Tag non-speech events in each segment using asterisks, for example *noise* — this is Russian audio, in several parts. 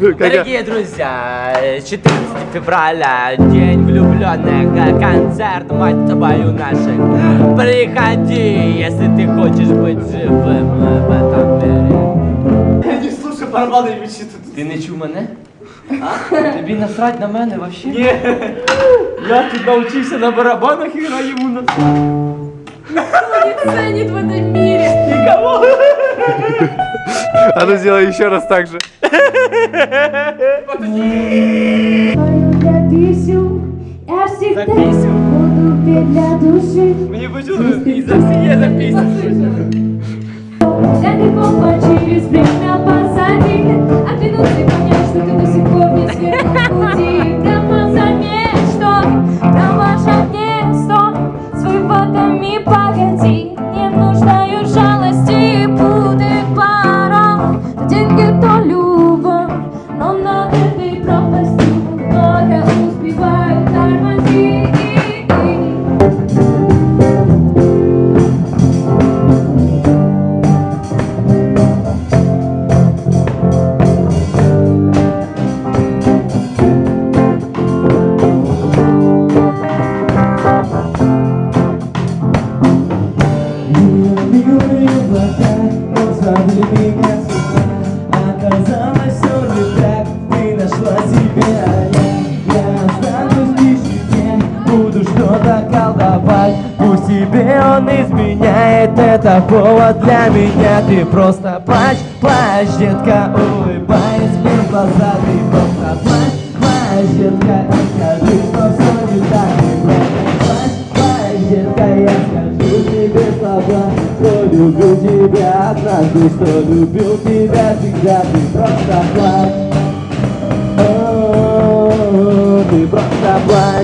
Дорогие друзья, 14 февраля, день влюбленных, концерт, мать твою наших. Приходи, если ты хочешь быть живым в этом мире. Не слушай барабани вічі тут. Ти не чув мене? А? Тобі насрать на мене вообще? Ні. Я тут навчився на барабанах і граю йому на не ценит в этом мире. Никого. *laughs* А ну сделай еще раз так же. Для писю я всегда писю? буду петь для души. Мені почулося, і за всі є Глаза, но звали меня с ума Оказалось, все не так, ты нашла себя я, я останусь буду что-то колдовать Пусть тебе он изменяет, это повод для меня. Ты просто плачь, плачь, детка, улыбаясь тебя однажды, что любил тебя всегда Ты просто плачь. Ты просто плачь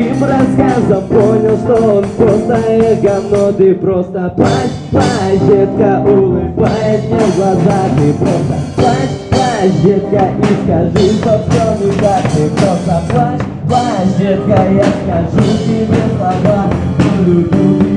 Твоим рассказам понял, что он просто эго Но ты просто плачь, плачь, детка, улыбаясь мне в глаза. Ты просто плачь, плачь, детка, и скажи, что все не так. Ты просто плачь, плачь, детка, я скажу тебе слова. Люблю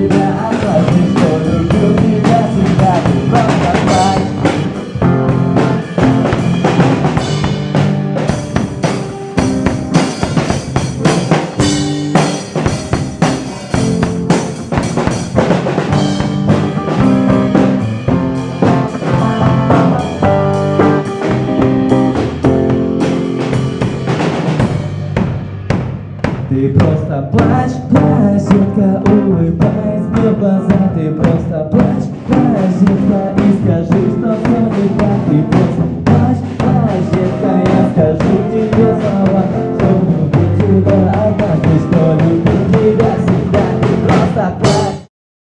Ты просто плачь, плачь, детка, улыбаясь мне в глаза Ты просто плачь, плачь, детка, и скажи, что все не так Ты просто плачь, плачь, детка, я скажу тебе слова.